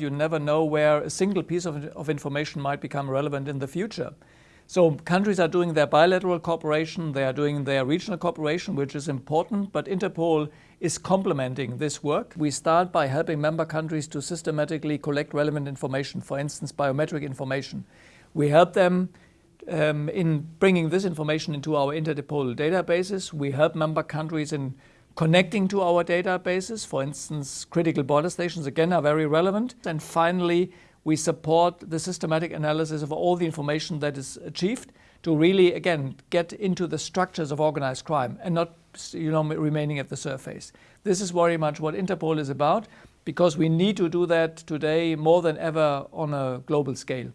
You never know where a single piece of, of information might become relevant in the future. So countries are doing their bilateral cooperation, they are doing their regional cooperation, which is important, but Interpol is complementing this work. We start by helping member countries to systematically collect relevant information, for instance, biometric information. We help them um, in bringing this information into our Interpol databases. We help member countries in connecting to our databases. For instance, critical border stations, again, are very relevant. And finally, we support the systematic analysis of all the information that is achieved to really, again, get into the structures of organized crime and not you know, remaining at the surface. This is very much what Interpol is about because we need to do that today more than ever on a global scale.